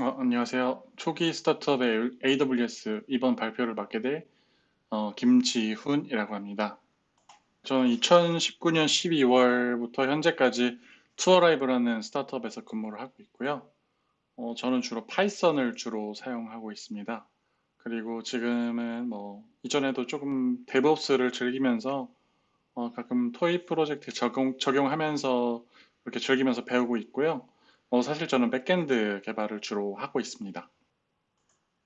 어, 안녕하세요. 초기 스타트업의 AWS 이번 발표를 맡게 될 어, 김지훈이라고 합니다. 저는 2019년 12월부터 현재까지 투어라이브라는 스타트업에서 근무를 하고 있고요. 어, 저는 주로 Python을 주로 사용하고 있습니다. 그리고 지금은 뭐 이전에도 조금 DevOps를 즐기면서 어, 가끔 toy 프로젝트 적용, 적용하면서 그렇게 즐기면서 배우고 있고요. 어, 사실 저는 backend 개발을 주로 하고 있습니다.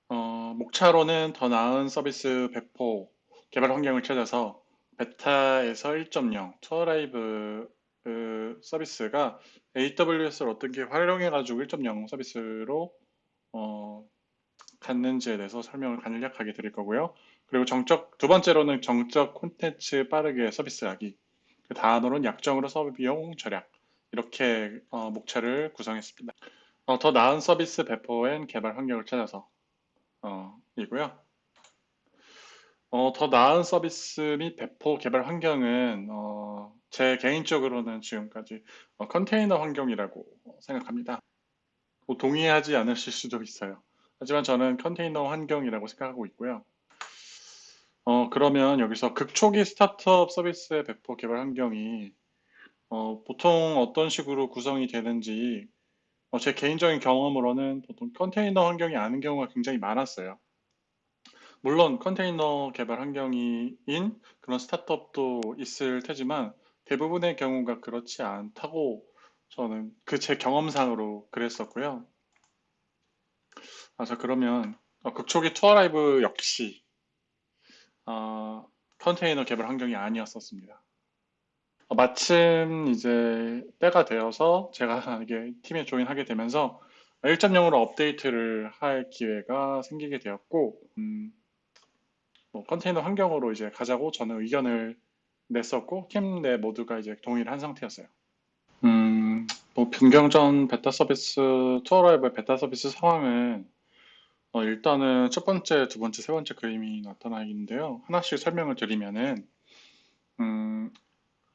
어, 목차로는 더 나은 서비스 배포 개발 환경을 찾아서 베타에서 1.0 투어라이브 그 서비스가 AWS를 어떻게 활용해가지고 1.0 서비스로 어, 갔는지에 대해서 설명을 간략하게 드릴 거고요. 그리고 정적 두 번째로는 정적 콘텐츠 빠르게 서비스하기. 그 다음으로는 약정으로 서비 비용 절약. 이렇게 어, 목차를 구성했습니다. 어, 더 나은 서비스 배포엔 개발 환경을 찾아서 어, 이고요. 어, 더 나은 서비스 및 배포 개발 환경은 어, 제 개인적으로는 지금까지 어, 컨테이너 환경이라고 생각합니다. 뭐 동의하지 않으실 수도 있어요. 하지만 저는 컨테이너 환경이라고 생각하고 있고요. 어, 그러면 여기서 극초기 스타트업 서비스의 배포 개발 환경이 어, 보통 어떤 식으로 구성이 되는지 어, 제 개인적인 경험으로는 보통 컨테이너 환경이 아닌 경우가 굉장히 많았어요. 물론 컨테이너 개발 환경인 그런 스타트업도 있을 테지만 대부분의 경우가 그렇지 않다고 저는 그 제 경험상으로 그랬었고요. 아, 자 그러면 어, 극초기 투어라이브 역시 어, 컨테이너 개발 환경이 아니었었습니다. 어, 마침 이제 때가 되어서 제가 이게 팀에 join하게 되면서 1.0으로 업데이트를 할 기회가 생기게 되었고, 음, 뭐 컨테이너 환경으로 이제 가자고 저는 의견을 냈었고, 팀 내 모두가 이제 동의를 한 상태였어요. 음, 뭐 변경 전 베타 서비스, 투어라이브 베타 서비스 상황은 어, 일단은 첫 번째, 두 번째, 세 번째 그림이 나타나 있는데요. 하나씩 설명을 드리면은, 음,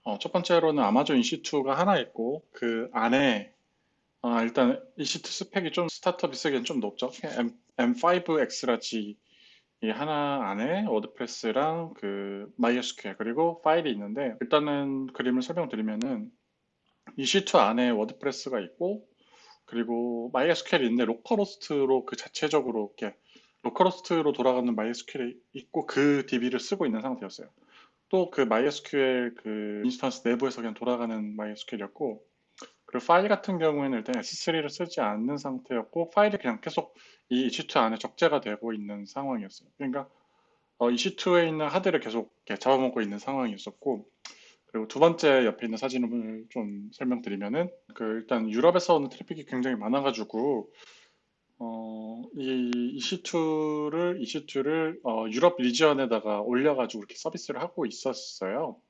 어, 첫 번째로는 Amazon EC2가 하나 있고 그 안에 어, 일단 EC2 스펙이 좀 스타트업이 쓰기엔 좀 높죠. M, M5 Xlarge 이 하나 안에 WordPress랑 그 MySQL 그리고 파일이 있는데 일단은 그림을 설명드리면은 EC2 안에 WordPress가 있고 그리고 MySQL이 있는데 localhost로 그 자체적으로 이렇게 localhost로 돌아가는 MySQL이 있고 그 DB를 쓰고 있는 상태였어요. 또 그 MySQL 그 instance 내부에서 그냥 돌아가는 MySQL이었고 그리고 파일 같은 경우에는 일단 S3를 쓰지 않는 상태였고 파일이 그냥 계속 이 EC2 안에 적재가 되고 있는 상황이었어요. 그러니까 어, EC2에 있는 하드를 계속 잡아먹고 있는 상황이었었고 그리고 두 번째 옆에 있는 사진을 좀 설명드리면은 그 일단 유럽에서 오는 트래픽이 굉장히 많아가지고 어, 이 EC2를, EC2를 어, 유럽 region에다가 올려가지고 이렇게 서비스를 하고 있었어요.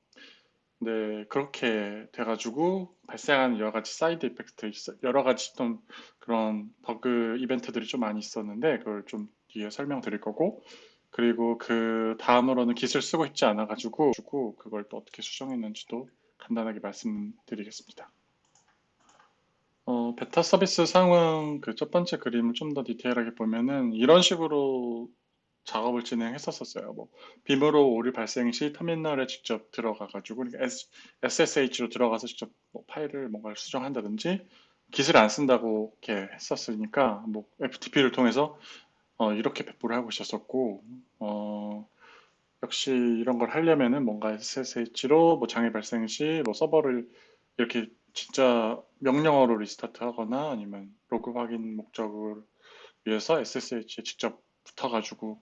네, 그렇게 돼가지고 발생한 여러 가지 side effect, 여러 가지 좀 그런 버그 이벤트들이 좀 많이 있었는데 그걸 좀 뒤에 설명드릴 거고 그리고 그 다음으로는 깃을 쓰고 있지 않아가지고 그걸 또 어떻게 수정했는지도 간단하게 말씀드리겠습니다. 어, 베타 서비스 상황 그 첫 번째 그림을 좀 더 디테일하게 보면은 이런 식으로 작업을 진행했었었어요. 뭐 빔으로 오류 발생 시 터미널에 직접 들어가 가지고 그러니까 SSH로 들어가서 직접 뭐 파일을 뭔가 수정한다든지 깃을 안 쓴다고 이렇게 했었으니까 뭐 FTP를 통해서 어, 이렇게 배포를 하고 있었었고 어, 역시 이런 걸 하려면은 뭔가 SSH로 뭐 장애 발생 시 뭐 서버를 이렇게 진짜 명령어로 restart 하거나 아니면 로그 확인 목적을 위해서 SSH에 직접 붙어가지고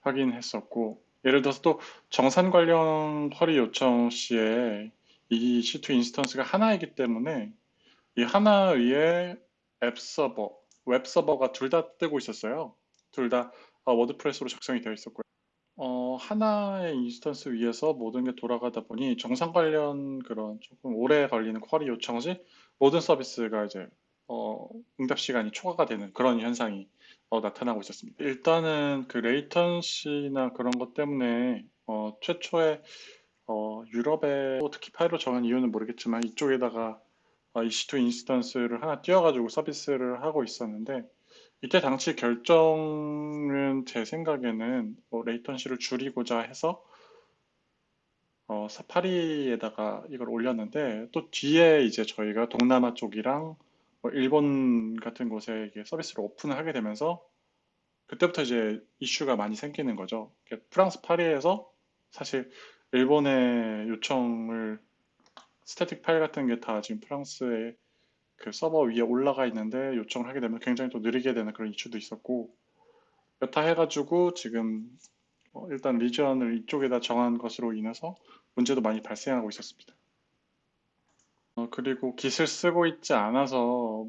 확인했었고 예를 들어서 또 정산 관련 query 요청 시에 EC2 instance가 하나이기 때문에 이 하나 위에 앱 서버, 웹 서버가 둘 다 뜨고 있었어요. 둘 다 WordPress로 작성이 되어 있었고요. 어, 하나의 instance 위에서 모든 게 돌아가다 보니 정산 관련 그런 조금 오래 걸리는 query 요청 시 모든 서비스가 이제 어, 응답 시간이 초과가 되는 그런 현상이 어, 나타나고 있었습니다. 일단은 그 latency나 그런 것 때문에 어, 최초에 어, 유럽에 특히 파리로 정한 이유는 모르겠지만 이쪽에다가 어, EC2 instance를 하나 띄워가지고 서비스를 하고 있었는데 이때 당시 결정은 제 생각에는 뭐 latency를 줄이고자 해서 어, 파리에다가 이걸 올렸는데 또 뒤에 이제 저희가 동남아 쪽이랑 뭐 일본 같은 곳에 서비스를 오픈을 하게 되면서 그때부터 이제 이슈가 많이 생기는 거죠. 프랑스 파리에서 사실 일본의 요청을 static 파일 같은 게 다 지금 프랑스의 그 서버 위에 올라가 있는데 요청을 하게 되면 굉장히 또 느리게 되는 그런 이슈도 있었고 여타 해가지고 지금 어, 일단 region을 이쪽에다 정한 것으로 인해서 문제도 많이 발생하고 있었습니다. 어, 그리고 Git을 쓰고 있지 않아서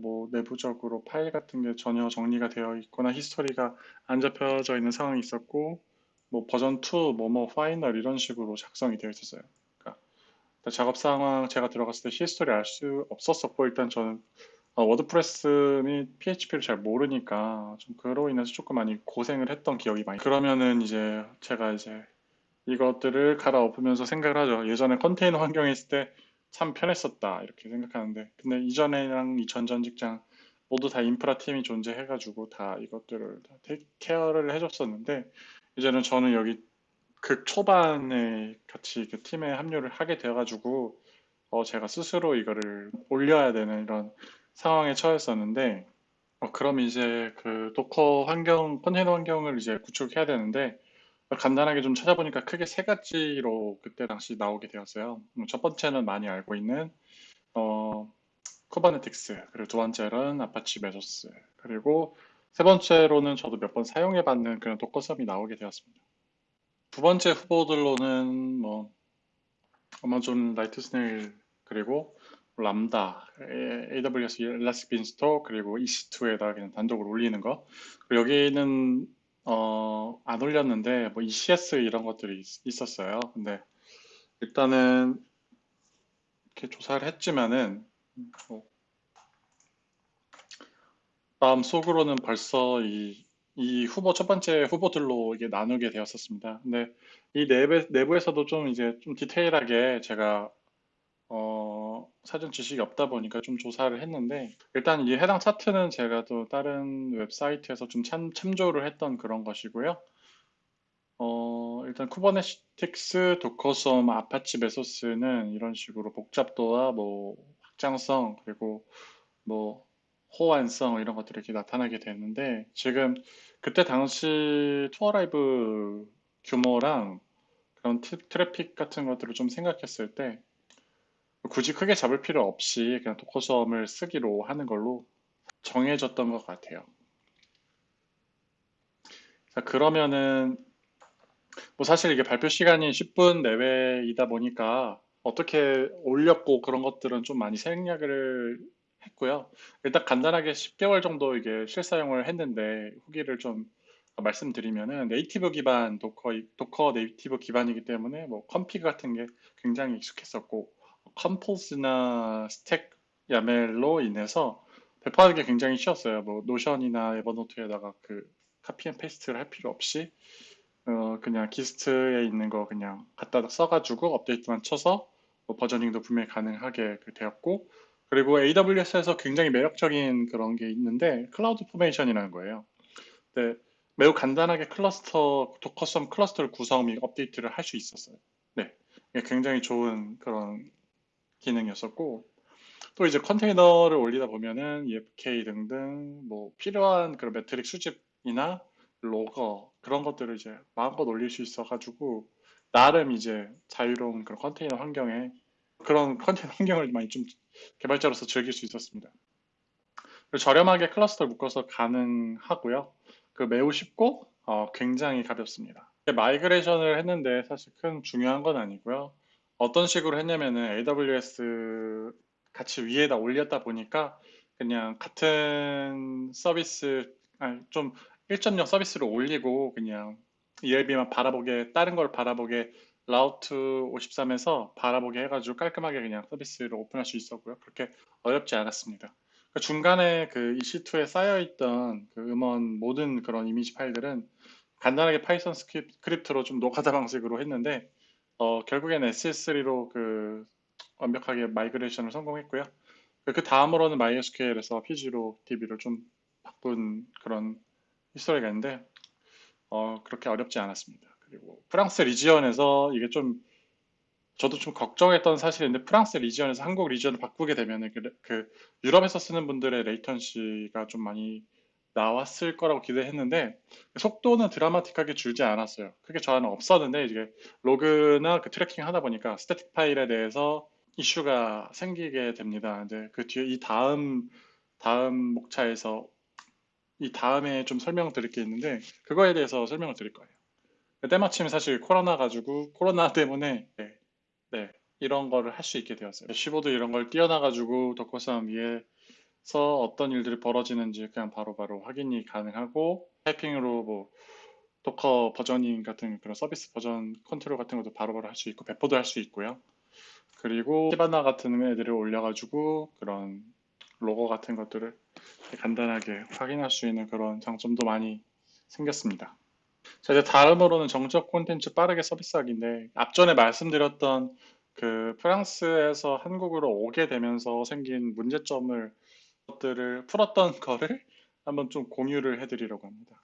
뭐 내부적으로 파일 같은 게 전혀 정리가 되어 있거나 history가 안 잡혀져 있는 상황이 있었고 뭐 버전 2, 뭐뭐 final 이런 식으로 작성이 되어 있었어요. 작업 상황 제가 들어갔을 때 history 알 수 없었었고 일단 저는 어, WordPress 및 PHP를 잘 모르니까 좀 그로 인해서 조금 많이 고생을 했던 기억이 많이 그러면은 이제 제가 이제 이것들을 갈아엎으면서 생각을 하죠. 예전에 컨테이너 환경에 있을 때 참 편했었다 이렇게 생각하는데 근데 이전에랑 이 전 전 직장 모두 다 인프라 팀이 존재해가지고 다 이것들을 다 care를 해줬었는데 이제는 저는 여기 극 초반에 같이 그 팀에 합류를 하게 되어가지고 어 제가 스스로 이거를 올려야 되는 이런 상황에 처했었는데 어 그럼 이제 그 Docker 환경 컨테이너 환경을 이제 구축해야 되는데 간단하게 좀 찾아보니까 크게 세 가지로 그때 당시 나오게 되었어요. 음, 첫 번째는 많이 알고 있는 어, Kubernetes, 그리고 두 번째는 Apache Mesos, 그리고 세 번째로는 저도 몇 번 사용해봤는 그런 Docker Swarm이 나오게 되었습니다. 두 번째 후보들로는 뭐 Amazon Lightsail 그리고 Lambda, AWS Elastic Beanstalk 그리고 EC2에다 그냥 단독으로 올리는 거. 여기는 어, 안 올렸는데 뭐 ECS 이런 것들이 있, 었어요 근데 일단은 이렇게 조사를 했지만은 뭐 마음 속으로는 벌써 이, 이 후보 첫 번째 후보들로 이게 나누게 되었었습니다. 근데 이 내부, 내부에서도 좀 이제 좀 디테일하게 제가 어, 사전 지식이 없다 보니까 좀 조사를 했는데 일단 이 해당 차트는 제가 또 다른 웹사이트에서 좀 참, 참조를 했던 그런 것이고요. 어, 일단 쿠버네티क्스, Docker Swarm, Apache Mesos는 이런 식으로 복잡도와 뭐 확장성 그리고 뭐 호환성 이런 것들이 이렇게 나타나게 되는데 지금 그때 당시 투어 라이브 규모랑 그런 트래픽 같은 것들을 좀 생각했을 때 굳이 크게 잡을 필요 없이 그냥 Docker Swarm을 쓰기로 하는 걸로 정해졌던 것 같아요. 자, 그러면은 뭐 사실 이게 발표 시간이 10분 내외이다 보니까 어떻게 올렸고 그런 것들은 좀 많이 생략을 했고요. 일단 간단하게 10개월 정도 이게 실사용을 했는데 후기를 좀 말씀드리면은 native 기반 Docker Docker native 기반이기 때문에 뭐 config 같은 게 굉장히 익숙했었고 Compose나 stack YAML로 인해서 배포하는 게 굉장히 쉬웠어요. 뭐 Notion이나 Evernote에다가 그 copy and paste를 할 필요 없이 어 그냥 Gist에 있는 거 그냥 갖다 써가지고 업데이트만 쳐서 뭐 versioning도 분명히 가능하게 그 되었고 그리고 AWS에서 굉장히 매력적인 그런 게 있는데 CloudFormation이라는 거예요. 네, 매우 간단하게 cluster Docker Swarm cluster를 구성 및 업데이트를 할 수 있었어요. 네, 굉장히 좋은 그런 기능이었었고 또 이제 컨테이너를 올리다 보면은 EFK 등등 뭐 필요한 그런 metric 수집이나 logger 그런 것들을 이제 마음껏 올릴 수 있어가지고 나름 이제 자유로운 그런 컨테이너 환경에 그런 컨테이너 환경을 많이 좀 개발자로서 즐길 수 있었습니다. 저렴하게 cluster를 묶어서 가능하고요. 그 매우 쉽고 어, 굉장히 가볍습니다. migration을 했는데 사실 큰 중요한 건 아니고요. 어떤 식으로 했냐면은 AWS 같이 위에다 올렸다 보니까 그냥 같은 서비스 아니 좀 1.0 서비스를 올리고 그냥 ELB만 바라보게 다른 걸 바라보게 라우트 53에서 바라보게 해가지고 깔끔하게 그냥 서비스를 오픈할 수 있었고요. 그렇게 어렵지 않았습니다. 그 중간에 그 EC2에 쌓여있던 그 음원 모든 그런 이미지 파일들은 간단하게 Python script로 좀 노가다 방식으로 했는데 어, 결국엔 S3로 그 완벽하게 migration을 성공했고요. 그 다음으로는 MySQL에서 PG로 DB를 좀 바꾼 그런 history가 있는데 어, 그렇게 어렵지 않았습니다. 그리고 프랑스 region에서 이게 좀 저도 좀 걱정했던 사실인데 프랑스 region에서 한국 region을 바꾸게 되면 그, 그 유럽에서 쓰는 분들의 latency가 좀 많이 나왔을 거라고 기대했는데 속도는 드라마틱하게 줄지 않았어요. 그게 저는 없었는데 이제 로그나 그 트래킹 하다 보니까 스태틱 파일에 대해서 이슈가 생기게 됩니다. 이제 그 뒤에 이 다음 다음 목차에서 이 다음에 좀 설명드릴 게 있는데 그거에 대해서 설명을 드릴 거예요. 때마침 사실 코로나 가지고 코로나 때문에 네, 네, 이런 거를 할 수 있게 되었어요. 15도 이런 걸 띄어놔가지고 덕후싸움 위에서 어떤 일들이 벌어지는지 그냥 바로바로 바로 확인이 가능하고 타이핑으로 뭐 Docker versioning 같은 그런 서비스 버전 컨트롤 같은 것도 바로바로 할 수 있고 배포도 할 수 있고요. 그리고 Kibana 같은 애들을 올려가지고 그런 로그 같은 것들을 간단하게 확인할 수 있는 그런 장점도 많이 생겼습니다. 자, 이제 다음으로는 정적 콘텐츠 빠르게 서비스하기인데 앞전에 말씀드렸던 그 프랑스에서 한국으로 오게 되면서 생긴 문제점을 것들을 풀었던 거를 한번 좀 공유를 해드리려고 합니다.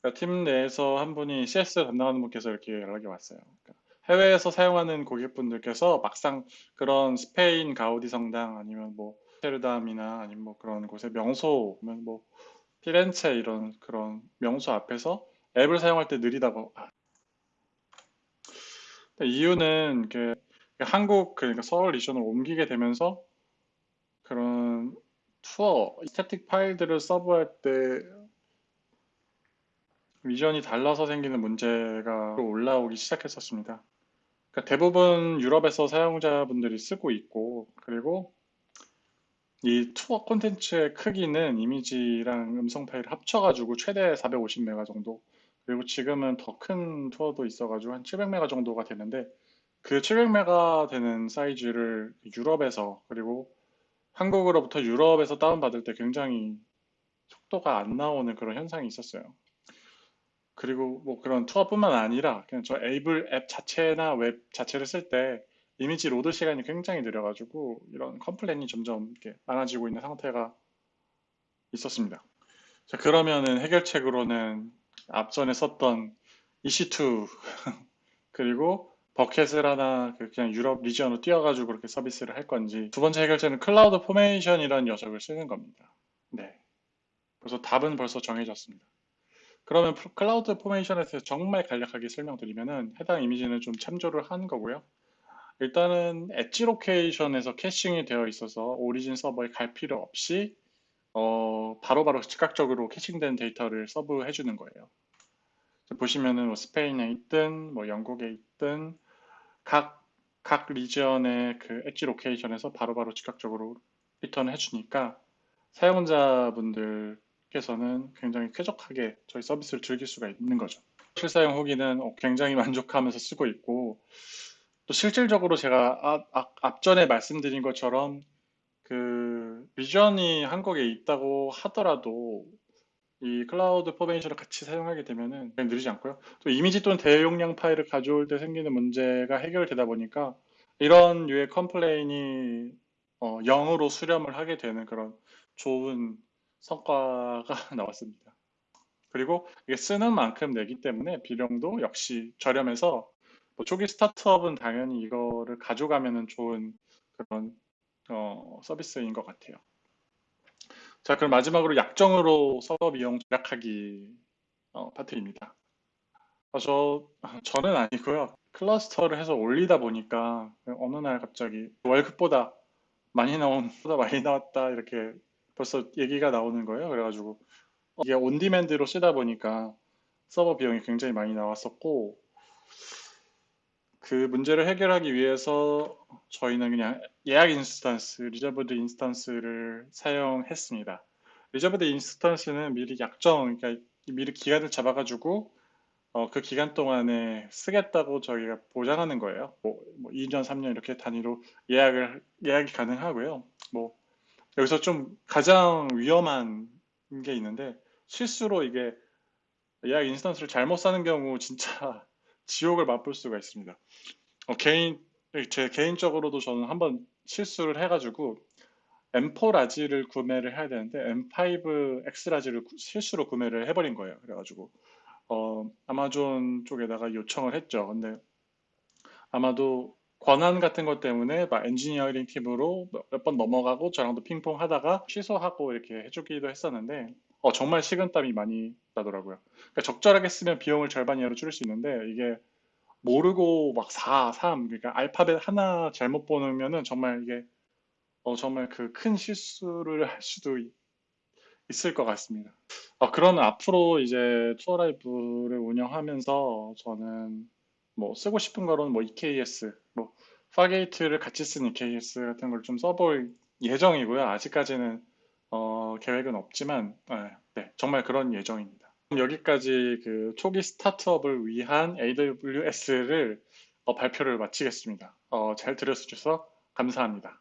그러니까 팀 내에서 한 분이 CS 담당하는 분께서 이렇게 연락이 왔어요. 그러니까 해외에서 사용하는 고객분들께서 막상 그런 스페인 가우디 성당 아니면 뭐 테르담이나 아니면 뭐 그런 곳에 명소 뭐 피렌체 이런 그런 명소 앞에서 앱을 사용할 때 느리다고. 아. 이유는 그 한국 그러니까 서울 리션을 옮기게 되면서 그런 투어 static 파일들을 serve할 때 위전이 달라서 생기는 문제가 올라오기 시작했었습니다. 그러니까 대부분 유럽에서 사용자분들이 쓰고 있고 그리고 이 투어 콘텐츠의 크기는 이미지랑 음성 파일을 합쳐가지고 최대 450메가 정도 그리고 지금은 더 큰 투어도 있어가지고 한 700메가 정도가 되는데 그 700메가 되는 사이즈를 유럽에서 그리고 한국으로부터 유럽에서 다운받을 때 굉장히 속도가 안 나오는 그런 현상이 있었어요. 그리고 뭐 그런 투어뿐만 아니라 그냥 저 에이블 앱 자체나 웹 자체를 쓸 때 이미지 load 시간이 굉장히 느려가지고 이런 complain이 점점 이렇게 많아지고 있는 상태가 있었습니다. 자, 그러면은 해결책으로는 앞전에 썼던 EC2 그리고 bucket을 하나 그 그냥 유럽 region으로 띄워가지고 그렇게 서비스를 할 건지 두 번째 해결책은 CloudFormation이라는 녀석을 쓰는 겁니다. 네. 그래서 답은 벌써 정해졌습니다. 그러면 CloudFormation에 대해서 정말 간략하게 설명드리면은 해당 이미지는 좀 참조를 한 거고요. 일단은 edge location에서 caching이 되어 있어서 origin 서버에 갈 필요 없이 어, 바로바로 즉각적으로 caching된 데이터를 serve해 주는 거예요. 보시면은 뭐 스페인에 있든 뭐 영국에 있든 각, 각 region의 그 엣지 로케이션에서 바로바로 즉각적으로 리턴을 해주니까 사용자분들께서는 굉장히 쾌적하게 저희 서비스를 즐길 수가 있는 거죠. 실사용 후기는 어, 굉장히 만족하면서 쓰고 있고 또 실질적으로 제가 아, 아, 앞전에 말씀드린 것처럼 그 비전이 한국에 있다고 하더라도 이 CloudFormation을 같이 사용하게 되면은 그냥 느리지 않고요. 또 이미지 또는 대용량 파일을 가져올 때 생기는 문제가 해결되다 보니까 이런 류의 complain이 어, 0으로 수렴을 하게 되는 그런 좋은 성과가 나왔습니다. 그리고 이게 쓰는 만큼 내기 때문에 비용도 역시 저렴해서 뭐 초기 스타트업은 당연히 이거를 가져가면은 좋은 그런 어, 서비스인 것 같아요. 자, 그럼 마지막으로 약정으로 서버 비용 절약하기 어, 파트입니다. 아, 저 저는 아니고요. 클러스터를 해서 올리다 보니까 어느 날 갑자기 월급보다 많이 나온 보다 많이 나왔다 이렇게 벌써 얘기가 나오는 거예요. 그래가지고 이게 온디맨드로 쓰다 보니까 서버 비용이 굉장히 많이 나왔었고 그 문제를 해결하기 위해서 저희는 그냥 예약 instance, reserved instance를 사용했습니다. reserved instance는 미리 약정, 그러니까 미리 기간을 잡아가지고 어, 그 기간 동안에 쓰겠다고 저희가 보장하는 거예요. 뭐, 뭐 2년, 3년 이렇게 단위로 예약을 예약이 가능하고요. 뭐 여기서 좀 가장 위험한 게 있는데 실수로 이게 예약 instance를 잘못 사는 경우 진짜 지옥을 맛볼 수가 있습니다. 어, 개인 제 개인적으로도 저는 한번 실수를 해가지고 M4 라지를 구매를 해야 되는데 M5 X 라지를 구- 실수로 구매를 해버린 거예요. 그래가지고 어, 아마존 쪽에다가 요청을 했죠. 근데 아마도 권한 같은 것 때문에 막 엔지니어링 팀으로 몇 번 넘어가고 저랑도 핑퐁 하다가 취소하고 이렇게 해주기도 했었는데 어, 정말 식은땀이 많이 나더라고요. 그러니까 적절하게 쓰면 비용을 절반 이하로 줄일 수 있는데 이게 모르고 막 4, 3 그러니까 알파벳 하나 잘못 보면은 정말 이게 어, 정말 그 큰 실수를 할 수도 있- 있을 것 같습니다. 어, 그런 앞으로 이제 투어라이브를 운영하면서 저는 뭐 쓰고 싶은 거로는 뭐 EKS, 뭐 Fargate를 같이 쓴 EKS 같은 걸 좀 써볼 예정이고요. 아직까지는 어, 계획은 없지만 네, 네, 정말 그런 예정입니다. 여기까지 그 초기 스타트업을 위한 AWS를 발표를 마치겠습니다. 어, 잘 들어주셔서 감사합니다.